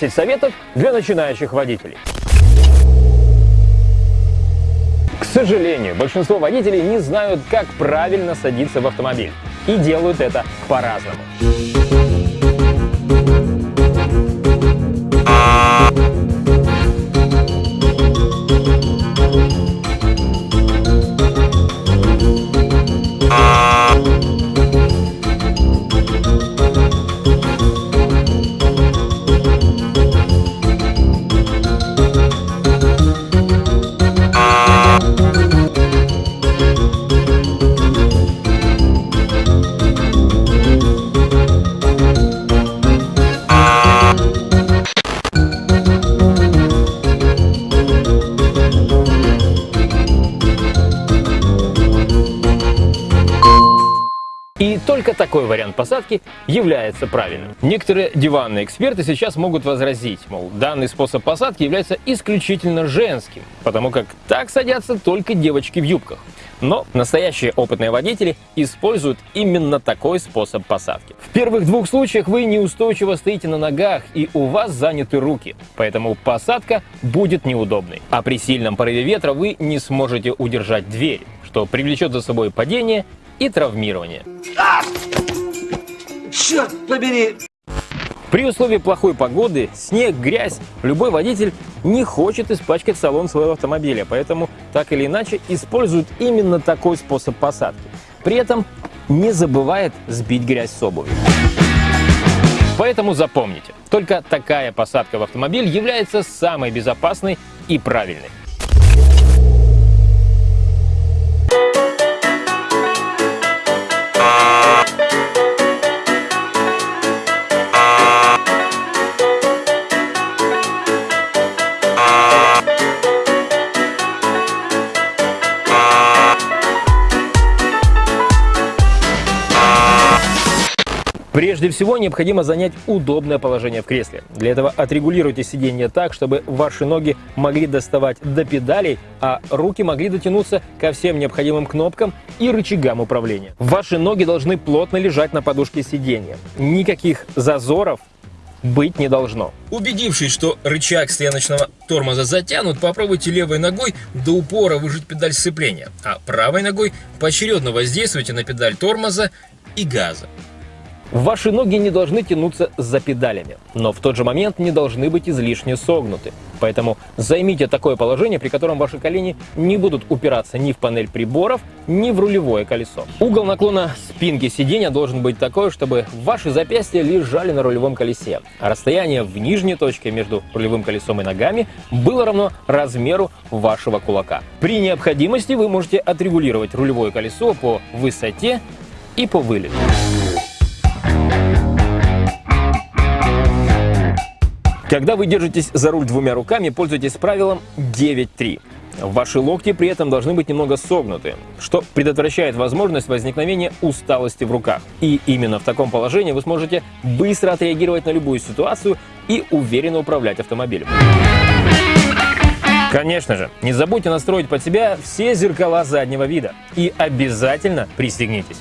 10 советов для начинающих водителей. К сожалению, большинство водителей не знают, как правильно садиться в автомобиль. И делают это по-разному. Такой вариант посадки является правильным. Некоторые диванные эксперты сейчас могут возразить, мол, данный способ посадки является исключительно женским, потому как так садятся только девочки в юбках. Но настоящие опытные водители используют именно такой способ посадки. В первых двух случаях вы неустойчиво стоите на ногах и у вас заняты руки, поэтому посадка будет неудобной. А при сильном порыве ветра вы не сможете удержать дверь, что привлечет за собой падение и травмирование. Черт побери! При условии плохой погоды, снег, грязь, любой водитель не хочет испачкать салон своего автомобиля, поэтому так или иначе использует именно такой способ посадки. При этом не забывает сбить грязь с обуви. Поэтому запомните, только такая посадка в автомобиль является самой безопасной и правильной. Прежде всего необходимо занять удобное положение в кресле. Для этого отрегулируйте сиденье так, чтобы ваши ноги могли доставать до педалей, а руки могли дотянуться ко всем необходимым кнопкам и рычагам управления. Ваши ноги должны плотно лежать на подушке сиденья. Никаких зазоров быть не должно. Убедившись, что рычаг стояночного тормоза затянут, попробуйте левой ногой до упора выжать педаль сцепления, а правой ногой поочередно воздействуйте на педаль тормоза и газа. Ваши ноги не должны тянуться за педалями, но в тот же момент не должны быть излишне согнуты. Поэтому займите такое положение, при котором ваши колени не будут упираться ни в панель приборов, ни в рулевое колесо. Угол наклона спинки сиденья должен быть такой, чтобы ваши запястья лежали на рулевом колесе, а расстояние в нижней точке между рулевым колесом и ногами было равно размеру вашего кулака. При необходимости вы можете отрегулировать рулевое колесо по высоте и по вылету. Когда вы держитесь за руль двумя руками, пользуйтесь правилом 9-3. Ваши локти при этом должны быть немного согнуты, что предотвращает возможность возникновения усталости в руках. И именно в таком положении вы сможете быстро отреагировать на любую ситуацию и уверенно управлять автомобилем. Конечно же, не забудьте настроить под себя все зеркала заднего вида и обязательно пристегнитесь.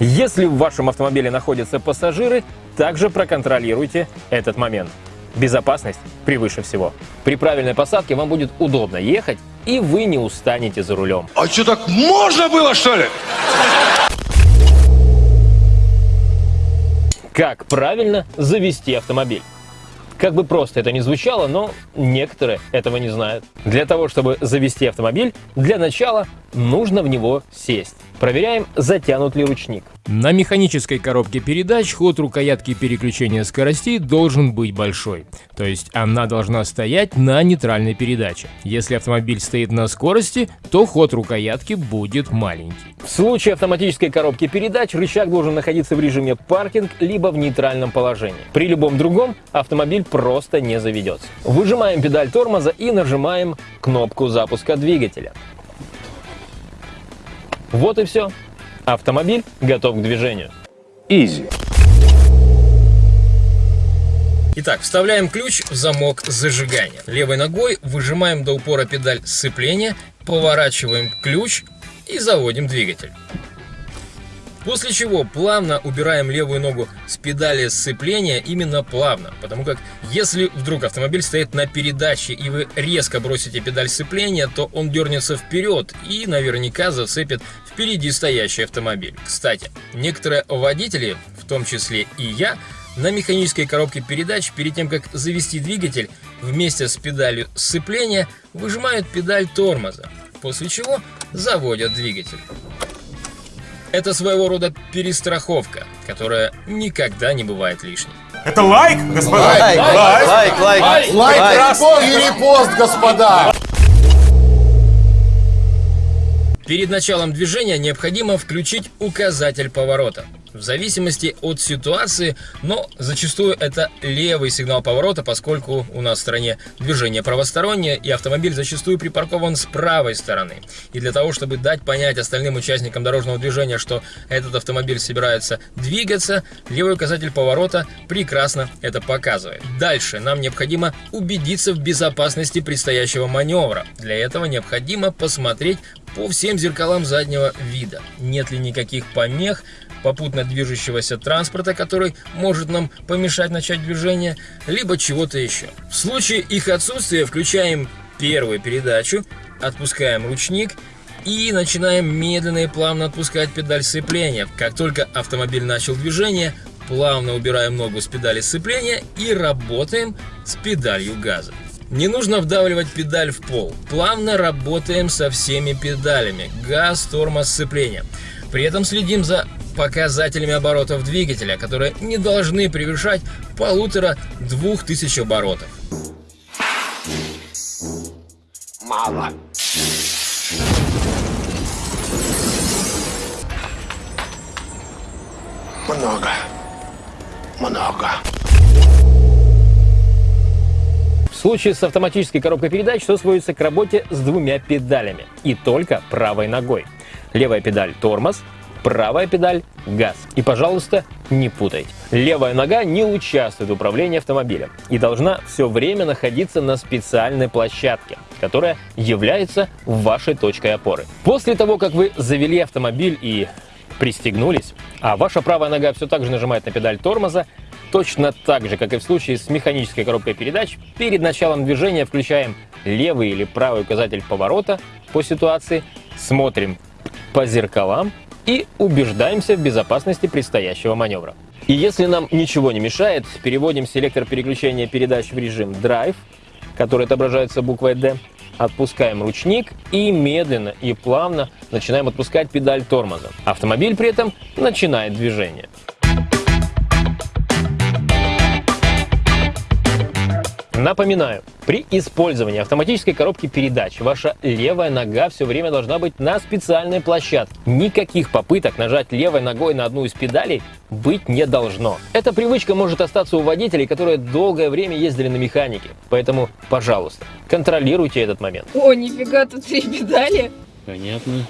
Если в вашем автомобиле находятся пассажиры, также проконтролируйте этот момент. Безопасность превыше всего. При правильной посадке вам будет удобно ехать, и вы не устанете за рулем. А что, так можно было, что ли? Как правильно завести автомобиль? Как бы просто это ни звучало, но некоторые этого не знают. Для того, чтобы завести автомобиль, для начала нужно в него сесть. Проверяем, затянут ли ручник. На механической коробке передач ход рукоятки переключения скоростей должен быть большой, то есть она должна стоять на нейтральной передаче. Если автомобиль стоит на скорости, то ход рукоятки будет маленький. В случае автоматической коробки передач рычаг должен находиться в режиме паркинг либо в нейтральном положении. При любом другом автомобиль просто не заведется. Выжимаем педаль тормоза и нажимаем кнопку запуска двигателя. Вот и все. Автомобиль готов к движению. Изи. Итак, вставляем ключ в замок зажигания. Левой ногой выжимаем до упора педаль сцепления, поворачиваем ключ и заводим двигатель. После чего плавно убираем левую ногу с педали сцепления именно плавно, потому как если вдруг автомобиль стоит на передаче и вы резко бросите педаль сцепления, то он дернется вперед и наверняка зацепит впереди стоящий автомобиль. Кстати, некоторые водители, в том числе и я, на механической коробке передач перед тем, как завести двигатель, вместе с педалью сцепления выжимают педаль тормоза, после чего заводят двигатель. Это своего рода перестраховка, которая никогда не бывает лишней. Это лайк, господа? Лайк, лайк, лайк, лайк, Лайк, репост и репост, господа! Перед началом движения необходимо включить указатель поворота. В зависимости от ситуации, но зачастую это левый сигнал поворота, поскольку у нас в стране движение правостороннее и автомобиль зачастую припаркован с правой стороны. И для того, чтобы дать понять остальным участникам дорожного движения, что этот автомобиль собирается двигаться, левый указатель поворота прекрасно это показывает. Дальше нам необходимо убедиться в безопасности предстоящего маневра. Для этого необходимо посмотреть по всем зеркалам заднего вида. Нет ли никаких помех, попутно движущегося транспорта, который может нам помешать начать движение, либо чего-то еще. В случае их отсутствия включаем первую передачу, отпускаем ручник и начинаем медленно и плавно отпускать педаль сцепления. Как только автомобиль начал движение, плавно убираем ногу с педали сцепления и работаем с педалью газа. Не нужно вдавливать педаль в пол. Плавно работаем со всеми педалями. Газ, тормоз, сцепление. При этом следим за показателями оборотов двигателя, которые не должны превышать полутора-двух тысяч оборотов. Мало. Много. Много. В случае с автоматической коробкой передач все сводится к работе с двумя педалями и только правой ногой. Левая педаль – тормоз, правая педаль – газ. И, пожалуйста, не путайте. Левая нога не участвует в управлении автомобилем и должна все время находиться на специальной площадке, которая является вашей точкой опоры. После того, как вы завели автомобиль и пристегнулись, а ваша правая нога все так же нажимает на педаль тормоза, точно так же, как и в случае с механической коробкой передач, перед началом движения включаем левый или правый указатель поворота по ситуации, смотрим по зеркалам и убеждаемся в безопасности предстоящего маневра. И если нам ничего не мешает, переводим селектор переключения передач в режим Drive, который отображается буквой D, отпускаем ручник и медленно и плавно начинаем отпускать педаль тормоза. Автомобиль при этом начинает движение. Напоминаю, при использовании автоматической коробки передач ваша левая нога все время должна быть на специальной площадке. Никаких попыток нажать левой ногой на одну из педалей быть не должно. Эта привычка может остаться у водителей, которые долгое время ездили на механике. Поэтому, пожалуйста, контролируйте этот момент. О, нифига, тут три педали. Понятно.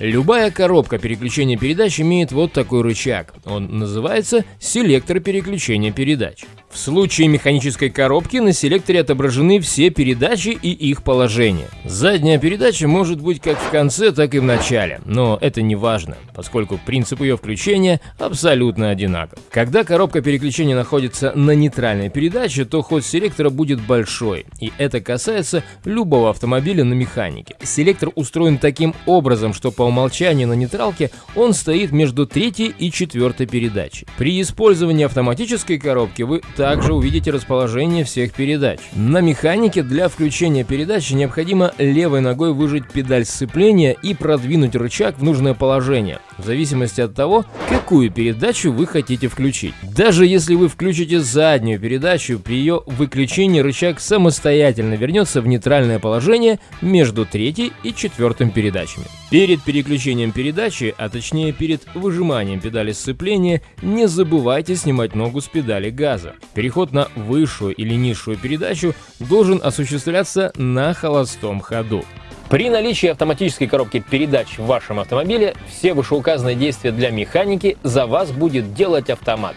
Любая коробка переключения передач имеет вот такой рычаг. Он называется селектор переключения передач. В случае механической коробки на селекторе отображены все передачи и их положение. Задняя передача может быть как в конце, так и в начале, но это не важно, поскольку принцип ее включения абсолютно одинаков. Когда коробка переключения находится на нейтральной передаче, то ход селектора будет большой, и это касается любого автомобиля на механике. Селектор устроен таким образом, что по умолчанию на нейтралке он стоит между третьей и четвертой передачей. При использовании автоматической коробки вы также увидите расположение всех передач. На механике для включения передачи необходимо левой ногой выжать педаль сцепления и продвинуть рычаг в нужное положение, в зависимости от того, какую передачу вы хотите включить. Даже если вы включите заднюю передачу, при ее выключении рычаг самостоятельно вернется в нейтральное положение между третьей и четвертым передачами. Перед переключением передачи, а точнее перед выжиманием педали сцепления, не забывайте снимать ногу с педали газа. Переход на высшую или низшую передачу должен осуществляться на холостом ходу. При наличии автоматической коробки передач в вашем автомобиле все вышеуказанные действия для механики за вас будет делать автомат.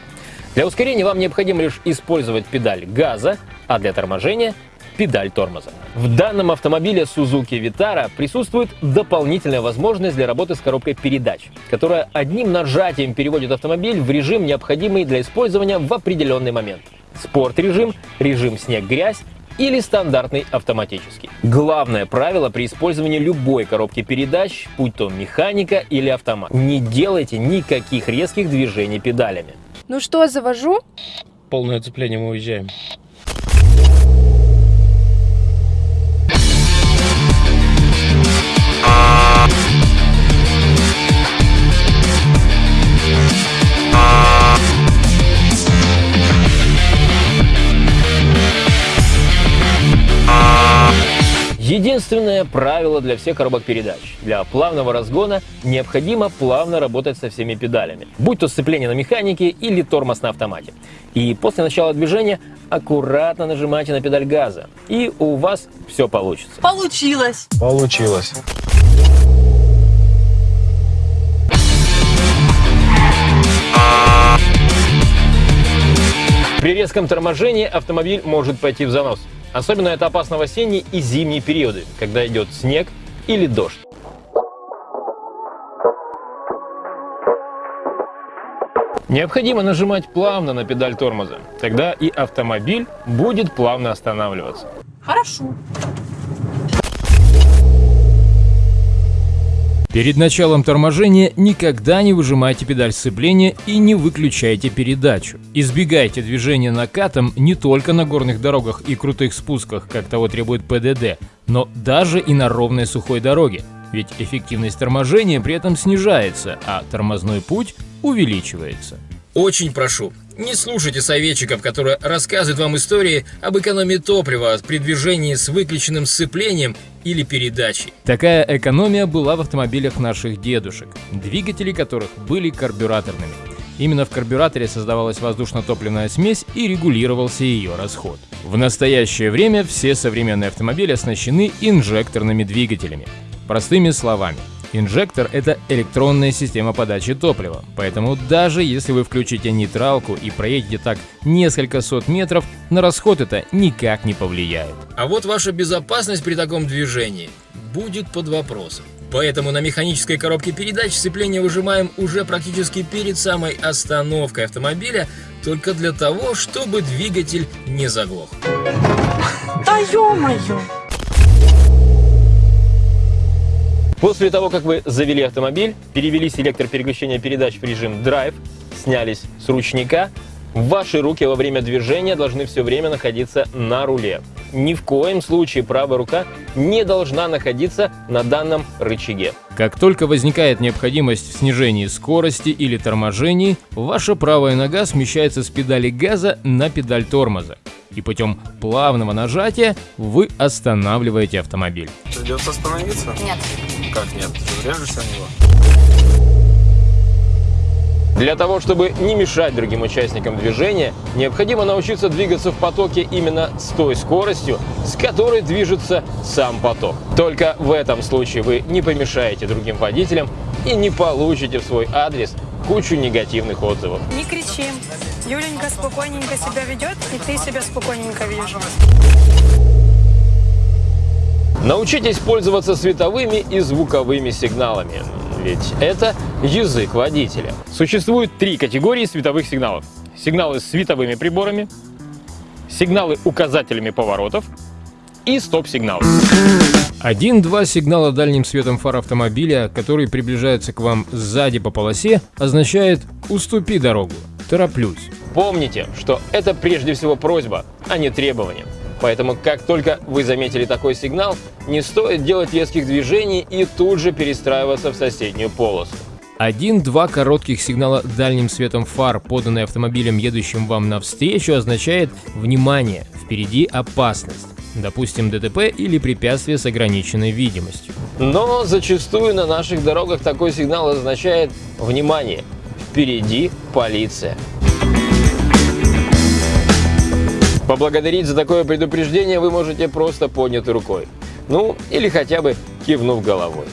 Для ускорения вам необходимо лишь использовать педаль газа, а для торможения педаль тормоза. В данном автомобиле Suzuki Vitara присутствует дополнительная возможность для работы с коробкой передач, которая одним нажатием переводит автомобиль в режим, необходимый для использования в определенный момент. Спорт-режим, режим снег-грязь или стандартный автоматический. Главное правило при использовании любой коробки передач, будь то механика или автомат, не делайте никаких резких движений педалями. Ну что, завожу? Полное цепление мы уезжаем. Единственное правило для всех коробок передач. Для плавного разгона необходимо плавно работать со всеми педалями, будь то сцепление на механике или тормоз на автомате. И после начала движения аккуратно нажимайте на педаль газа, и у вас все получится. Получилось. Получилось. При резком торможении автомобиль может пойти в занос. Особенно это опасно в осенние и зимние периоды, когда идет снег или дождь. Необходимо нажимать плавно на педаль тормоза, тогда и автомобиль будет плавно останавливаться. Хорошо. Перед началом торможения никогда не выжимайте педаль сцепления и не выключайте передачу. Избегайте движения накатом не только на горных дорогах и крутых спусках, как того требует ПДД, но даже и на ровной сухой дороге. Ведь эффективность торможения при этом снижается, а тормозной путь увеличивается. Очень прошу, не слушайте советчиков, которые рассказывают вам истории об экономии топлива при движении с выключенным сцеплением или передачей. Такая экономия была в автомобилях наших дедушек, двигатели которых были карбюраторными. Именно в карбюраторе создавалась воздушно-топливная смесь и регулировался ее расход. В настоящее время все современные автомобили оснащены инжекторными двигателями. Простыми словами, инжектор — это электронная система подачи топлива, поэтому даже если вы включите нейтралку и проедете так несколько сот метров, на расход это никак не повлияет. А вот ваша безопасность при таком движении будет под вопросом. Поэтому на механической коробке передач сцепление выжимаем уже практически перед самой остановкой автомобиля, только для того, чтобы двигатель не заглох. Да ё-моё. После того, как вы завели автомобиль, перевели селектор переключения передач в режим Drive, снялись с ручника, ваши руки во время движения должны все время находиться на руле. Ни в коем случае правая рука не должна находиться на данном рычаге. Как только возникает необходимость в снижении скорости или торможении, ваша правая нога смещается с педали газа на педаль тормоза. И путем плавного нажатия вы останавливаете автомобиль. Придется остановиться? Нет. Как нет? Ты врежешься в него? Для того, чтобы не мешать другим участникам движения, необходимо научиться двигаться в потоке именно с той скоростью, с которой движется сам поток. Только в этом случае вы не помешаете другим водителям и не получите в свой адрес кучу негативных отзывов. Не кричи. Юленька спокойненько себя ведет, и ты себя спокойненько видишь. Научитесь пользоваться световыми и звуковыми сигналами, ведь это язык водителя. Существует три категории световых сигналов. Сигналы с световыми приборами, сигналы указателями поворотов и стоп-сигналы. Один-два сигнала дальним светом фар автомобиля, который приближается к вам сзади по полосе, означает «уступи дорогу», «тороплюсь». Помните, что это прежде всего просьба, а не требование. Поэтому, как только вы заметили такой сигнал, не стоит делать резких движений и тут же перестраиваться в соседнюю полосу. Один-два коротких сигнала дальним светом фар, поданные автомобилем, едущим вам навстречу, означает «Внимание! Впереди опасность!» Допустим, ДТП или препятствие с ограниченной видимостью. Но зачастую на наших дорогах такой сигнал означает «Внимание! Впереди полиция!». Поблагодарить за такое предупреждение вы можете просто поднятой рукой. Ну, или хотя бы кивнув головой.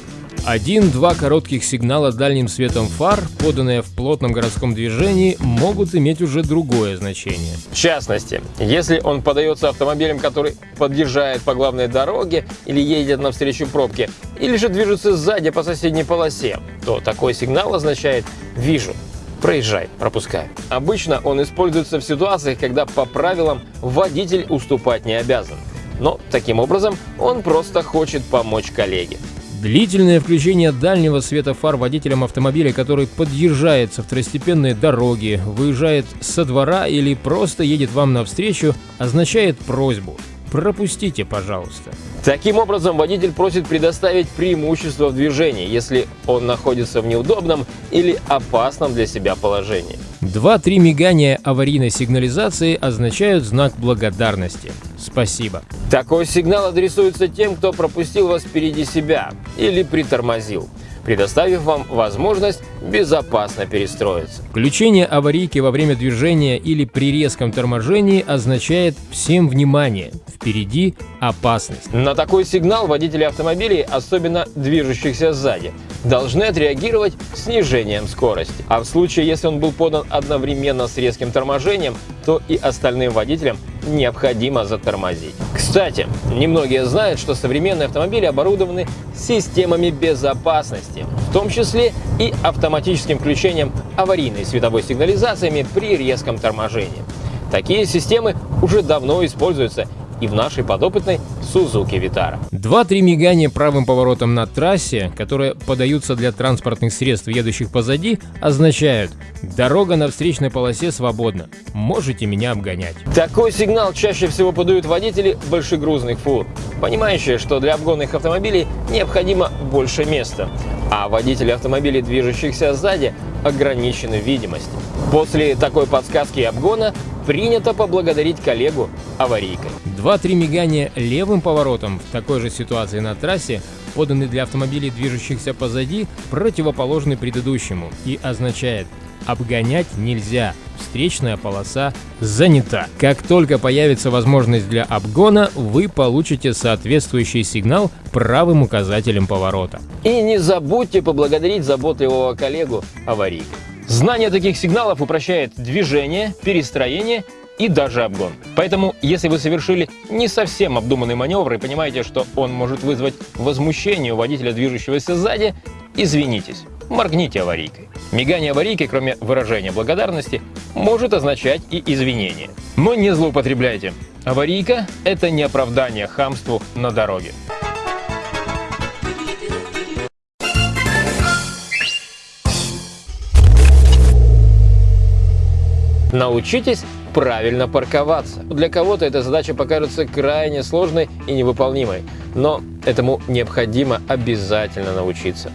Один-два коротких сигнала дальним светом фар, поданные в плотном городском движении, могут иметь уже другое значение. В частности, если он подается автомобилем, который подъезжает по главной дороге или едет навстречу пробке, или же движется сзади по соседней полосе, то такой сигнал означает «вижу», проезжай, пропускай. Обычно он используется в ситуациях, когда по правилам водитель уступать не обязан. Но таким образом он просто хочет помочь коллеге. Длительное включение дальнего света фар водителем автомобиля, который подъезжает со второстепенной дороги, выезжает со двора или просто едет вам навстречу, означает просьбу «пропустите, пожалуйста». Таким образом, водитель просит предоставить преимущество в движении, если он находится в неудобном или опасном для себя положении. Два-три мигания аварийной сигнализации означают знак благодарности. Спасибо. Такой сигнал адресуется тем, кто пропустил вас впереди себя или притормозил предоставив вам возможность безопасно перестроиться. Включение аварийки во время движения или при резком торможении означает «всем внимание, впереди опасность». На такой сигнал водители автомобилей, особенно движущихся сзади, должны отреагировать снижением скорости. А в случае, если он был подан одновременно с резким торможением, то и остальным водителям необходимо затормозить. Кстати, немногие знают, что современные автомобили оборудованы системами безопасности, в том числе и автоматическим включением аварийной световой сигнализациями при резком торможении. Такие системы уже давно используются и в нашей подопытной Suzuki Vitara. Два-три мигания правым поворотом на трассе, которые подаются для транспортных средств, едущих позади, означают «дорога на встречной полосе свободна, можете меня обгонять». Такой сигнал чаще всего подают водители большегрузных фур, понимающие, что для обгонных автомобилей необходимо больше места, а водители автомобилей, движущихся сзади, ограничены в видимости. После такой подсказки обгона принято поблагодарить коллегу аварийкой. Два-три мигания левым поворотом в такой же ситуации на трассе поданы для автомобилей, движущихся позади, противоположны предыдущему и означает «обгонять нельзя, встречная полоса занята». Как только появится возможность для обгона, вы получите соответствующий сигнал правым указателем поворота. И не забудьте поблагодарить заботливого коллегу аварийкой. Знание таких сигналов упрощает движение, перестроение и даже обгон. Поэтому, если вы совершили не совсем обдуманный маневр и понимаете, что он может вызвать возмущение у водителя, движущегося сзади, извинитесь, моргните аварийкой. Мигание аварийки, кроме выражения благодарности, может означать и извинение. Но не злоупотребляйте. Аварийка – это не оправдание хамству на дороге. Научитесь правильно парковаться. Для кого-то эта задача покажется крайне сложной и невыполнимой, но этому необходимо обязательно научиться.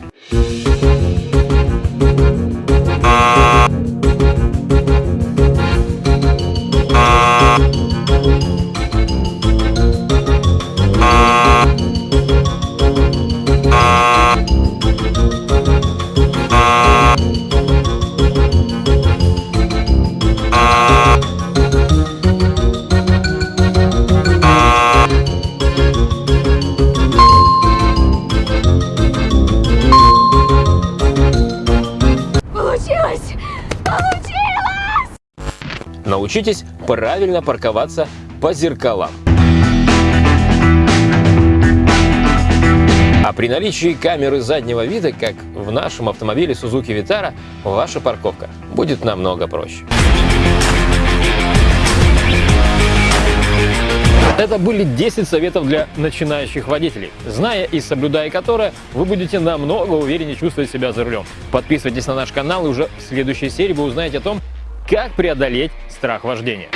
Научитесь правильно парковаться по зеркалам. А при наличии камеры заднего вида, как в нашем автомобиле Suzuki Vitara, ваша парковка будет намного проще. Это были 10 советов для начинающих водителей, зная и соблюдая которые, вы будете намного увереннее чувствовать себя за рулем. Подписывайтесь на наш канал, и уже в следующей серии вы узнаете о том, как преодолеть страх вождения.